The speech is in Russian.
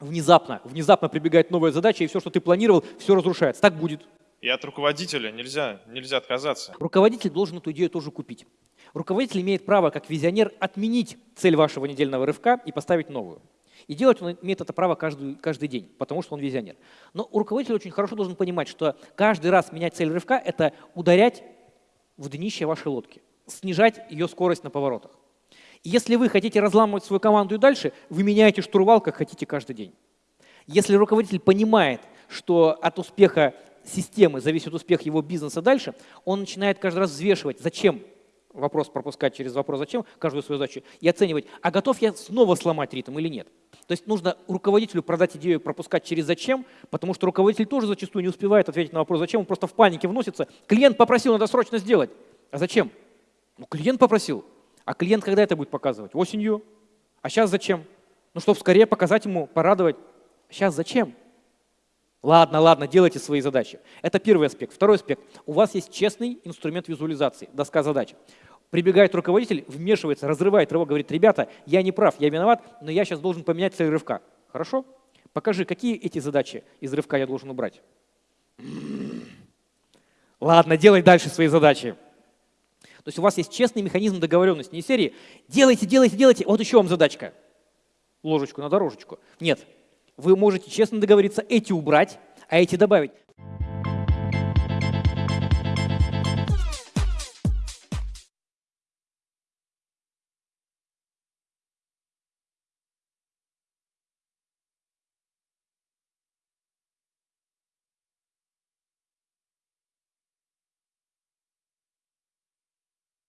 внезапно, внезапно прибегает новая задача, и все, что ты планировал, все разрушается. Так будет. И от руководителя нельзя, нельзя отказаться. Руководитель должен эту идею тоже купить. Руководитель имеет право, как визионер, отменить цель вашего недельного рывка и поставить новую. И делать он имеет это право каждый, каждый день, потому что он визионер. Но руководитель очень хорошо должен понимать, что каждый раз менять цель рывка – это ударять в днище вашей лодки, снижать ее скорость на поворотах. Если вы хотите разламывать свою команду и дальше, вы меняете штурвал, как хотите каждый день. Если руководитель понимает, что от успеха системы зависит успех его бизнеса дальше, он начинает каждый раз взвешивать, зачем вопрос пропускать через вопрос «зачем» каждую свою задачу и оценивать, а готов я снова сломать ритм или нет. То есть нужно руководителю продать идею пропускать через «зачем», потому что руководитель тоже зачастую не успевает ответить на вопрос «зачем», он просто в панике вносится. Клиент попросил, надо срочно сделать. А зачем? Ну, клиент попросил. А клиент когда это будет показывать? Осенью. А сейчас зачем? Ну, чтобы скорее показать ему, порадовать. Сейчас зачем? Ладно, ладно, делайте свои задачи. Это первый аспект. Второй аспект. У вас есть честный инструмент визуализации, доска задач. Прибегает руководитель, вмешивается, разрывает рывок, говорит, ребята, я не прав, я виноват, но я сейчас должен поменять цель рывка. Хорошо? Покажи, какие эти задачи из рывка я должен убрать. Ладно, делай дальше свои задачи. То есть у вас есть честный механизм договоренности, не серии «делайте, делайте, делайте, вот еще вам задачка». Ложечку на дорожечку. Нет, вы можете честно договориться эти убрать, а эти добавить.